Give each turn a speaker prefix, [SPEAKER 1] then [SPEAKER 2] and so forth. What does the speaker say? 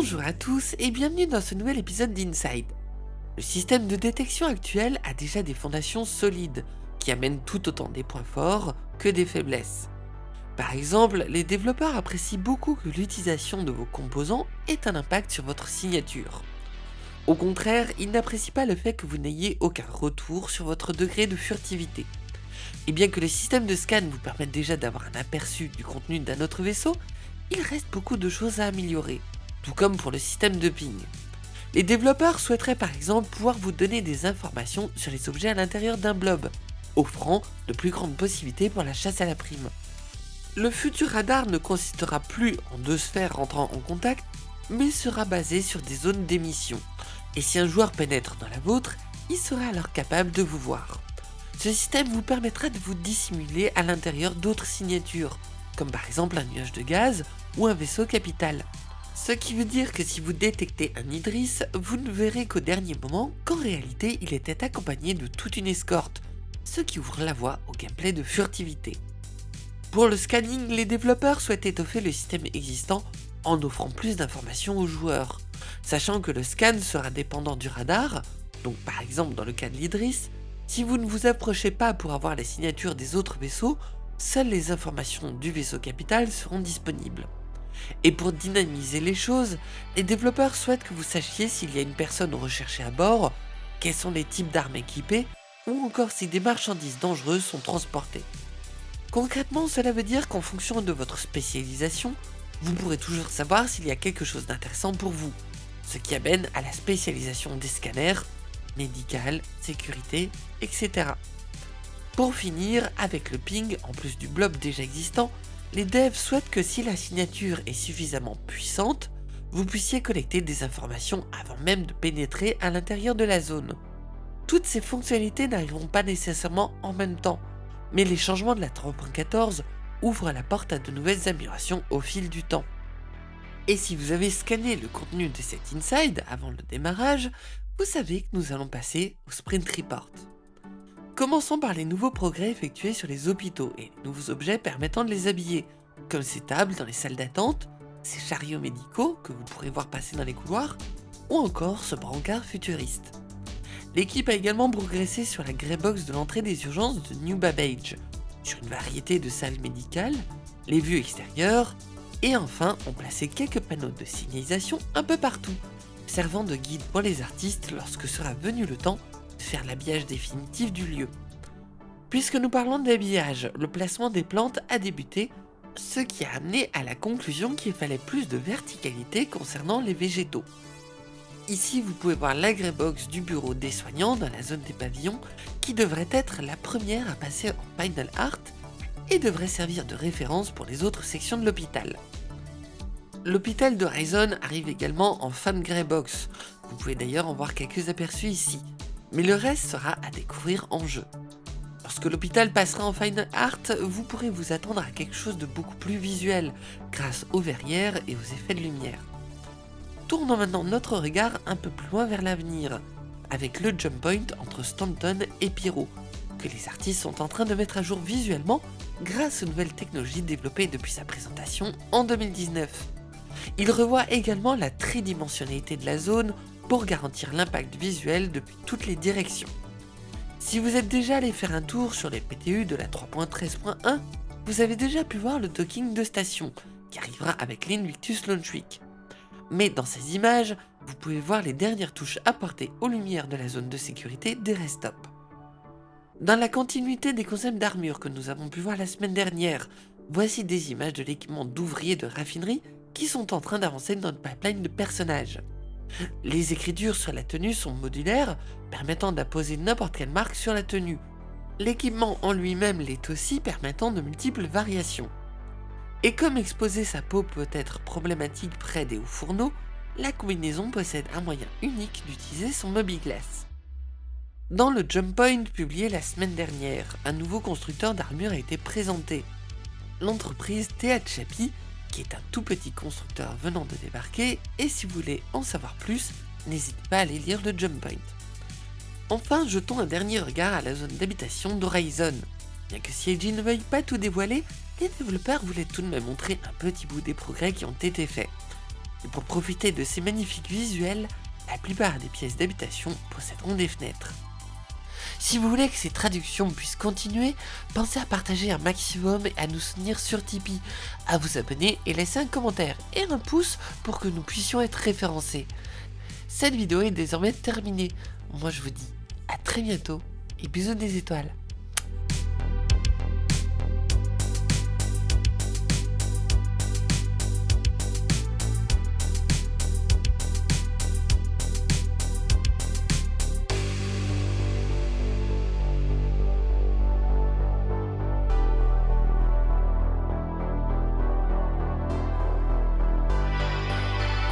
[SPEAKER 1] Bonjour à tous et bienvenue dans ce nouvel épisode d'Inside. Le système de détection actuel a déjà des fondations solides, qui amènent tout autant des points forts que des faiblesses. Par exemple, les développeurs apprécient beaucoup que l'utilisation de vos composants ait un impact sur votre signature. Au contraire, ils n'apprécient pas le fait que vous n'ayez aucun retour sur votre degré de furtivité. Et bien que le système de scan vous permette déjà d'avoir un aperçu du contenu d'un autre vaisseau, il reste beaucoup de choses à améliorer, tout comme pour le système de ping. Les développeurs souhaiteraient par exemple pouvoir vous donner des informations sur les objets à l'intérieur d'un blob, offrant de plus grandes possibilités pour la chasse à la prime. Le futur radar ne consistera plus en deux sphères rentrant en contact, mais sera basé sur des zones d'émission, et si un joueur pénètre dans la vôtre, il sera alors capable de vous voir. Ce système vous permettra de vous dissimuler à l'intérieur d'autres signatures, comme par exemple un nuage de gaz ou un vaisseau capital. Ce qui veut dire que si vous détectez un Idris, vous ne verrez qu'au dernier moment qu'en réalité il était accompagné de toute une escorte, ce qui ouvre la voie au gameplay de furtivité. Pour le scanning, les développeurs souhaitent étoffer le système existant en offrant plus d'informations aux joueurs, sachant que le scan sera dépendant du radar, donc par exemple dans le cas de l'Idris, si vous ne vous approchez pas pour avoir la signature des autres vaisseaux, seules les informations du vaisseau capital seront disponibles. Et pour dynamiser les choses, les développeurs souhaitent que vous sachiez s'il y a une personne recherchée à bord, quels sont les types d'armes équipées, ou encore si des marchandises dangereuses sont transportées. Concrètement, cela veut dire qu'en fonction de votre spécialisation, vous pourrez toujours savoir s'il y a quelque chose d'intéressant pour vous, ce qui amène à la spécialisation des scanners, médical, sécurité, etc. Pour finir, avec le ping, en plus du blob déjà existant, les devs souhaitent que si la signature est suffisamment puissante, vous puissiez collecter des informations avant même de pénétrer à l'intérieur de la zone. Toutes ces fonctionnalités n'arriveront pas nécessairement en même temps, mais les changements de la 3.14 ouvrent la porte à de nouvelles améliorations au fil du temps. Et si vous avez scanné le contenu de cet inside avant le démarrage, vous savez que nous allons passer au Sprint Report. Commençons par les nouveaux progrès effectués sur les hôpitaux et les nouveaux objets permettant de les habiller, comme ces tables dans les salles d'attente, ces chariots médicaux que vous pourrez voir passer dans les couloirs, ou encore ce brancard futuriste. L'équipe a également progressé sur la Greybox de l'entrée des urgences de New Babbage, sur une variété de salles médicales, les vues extérieures, et enfin ont placé quelques panneaux de signalisation un peu partout, servant de guide pour les artistes lorsque sera venu le temps faire l'habillage définitif du lieu. Puisque nous parlons d'habillage, le placement des plantes a débuté, ce qui a amené à la conclusion qu'il fallait plus de verticalité concernant les végétaux. Ici, vous pouvez voir l'agrebox du bureau des soignants dans la zone des pavillons, qui devrait être la première à passer en Final Art et devrait servir de référence pour les autres sections de l'hôpital. L'hôpital de Horizon arrive également en Fan Greybox, vous pouvez d'ailleurs en voir quelques aperçus ici mais le reste sera à découvrir en jeu. Lorsque l'hôpital passera en Final Art, vous pourrez vous attendre à quelque chose de beaucoup plus visuel, grâce aux verrières et aux effets de lumière. Tournons maintenant notre regard un peu plus loin vers l'avenir, avec le jump point entre Stanton et Pyro, que les artistes sont en train de mettre à jour visuellement grâce aux nouvelles technologies développées depuis sa présentation en 2019. Il revoit également la tridimensionnalité de la zone pour garantir l'impact visuel depuis toutes les directions. Si vous êtes déjà allé faire un tour sur les PTU de la 3.13.1, vous avez déjà pu voir le docking de station, qui arrivera avec l'Invictus Launch Week. Mais dans ces images, vous pouvez voir les dernières touches apportées aux lumières de la zone de sécurité des restops. Dans la continuité des concepts d'armure que nous avons pu voir la semaine dernière, voici des images de l'équipement d'ouvriers de raffinerie qui sont en train d'avancer dans notre pipeline de personnages. Les écritures sur la tenue sont modulaires, permettant d'apposer n'importe quelle marque sur la tenue. L'équipement en lui-même l'est aussi, permettant de multiples variations. Et comme exposer sa peau peut être problématique près des hauts fourneaux, la combinaison possède un moyen unique d'utiliser son Glass. Dans le Jump Point publié la semaine dernière, un nouveau constructeur d'armure a été présenté. L'entreprise THAPI qui est un tout petit constructeur venant de débarquer, et si vous voulez en savoir plus, n'hésitez pas à aller lire le Jump Point. Enfin, jetons un dernier regard à la zone d'habitation d'Horizon. Bien que CIG ne veuille pas tout dévoiler, les développeurs voulaient tout de même montrer un petit bout des progrès qui ont été faits. Et pour profiter de ces magnifiques visuels, la plupart des pièces d'habitation posséderont des fenêtres. Si vous voulez que ces traductions puissent continuer, pensez à partager un maximum et à nous soutenir sur Tipeee, à vous abonner et laisser un commentaire et un pouce pour que nous puissions être référencés. Cette vidéo est désormais terminée. Moi je vous dis à très bientôt et bisous des étoiles.